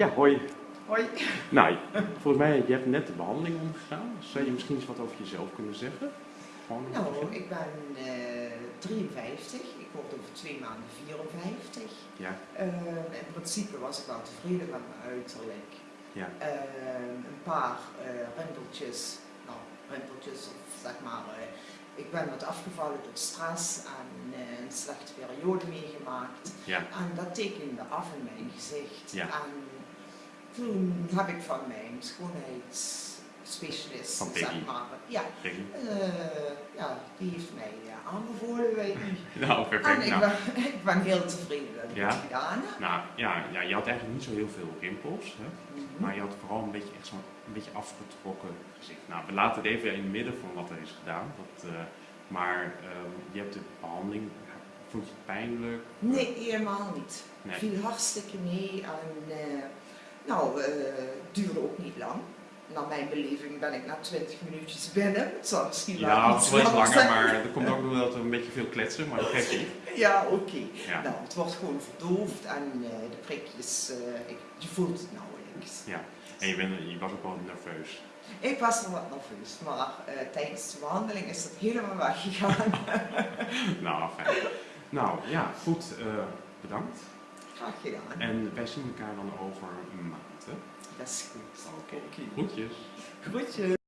Ja, hoi. Hoi. Nou, volgens mij, je hebt net de behandeling ondergaan. Zou je misschien eens wat over jezelf kunnen zeggen? Gewoon Nou, ik ben eh 53. Ik word over twee maanden 54. Ja, Eh, in principe was ik wel tevreden met mijn uiterlijk. ja, Eh, een paar eh rimpeltjes, nou, rimpeltjes of zeg maar, eh, ik ben wat afgevallen door stress en eh, een slechte periode meegemaakt. Ja, En dat tekende af in mijn gezicht. Ja. En toen heb ik van mijn schoonheidsspecialist, Van zeg maar, ja, eh, ja, die heeft mij eh, aanbevolen bij u. Nou, En perfect. ik Nou, ben, ik ben heel tevreden dat ik Ja? het gedaan heb. nou ja, ja, je had eigenlijk niet zo heel veel rimpels. Hè? Mhm. Maar je had vooral een beetje, echt zo'n een beetje afgetrokken gezicht. Nou, we laten het even in het midden van wat er is gedaan. Dat, eh, maar ehm, je hebt de behandeling, vond je het pijnlijk? Nee, helemaal niet. Nee. Viel hartstikke mee en eh, nou, het duurde ook niet lang. Naar mijn beleving ben ik na 20 minuutjes binnen. Het zal misschien Ja, het iets is wel iets langer, maar dat komt ook doordat we een beetje veel kletsen, maar dat geeft niet. Ja, oké. Ja. Nou, het wordt gewoon verdoofd en eh, de prikjes, ik, je voelt het nauwelijks. Ja. En je, bent, je was ook wel nerveus. Ik was er wat nerveus, maar tijdens de behandeling is dat helemaal weggegaan. Nou, fijn. Nou, ja, goed. eh, bedankt. Graag gedaan. En wij zien elkaar dan over een maand. Hè? Dat is goed. Oké. Groetjes. Groetjes.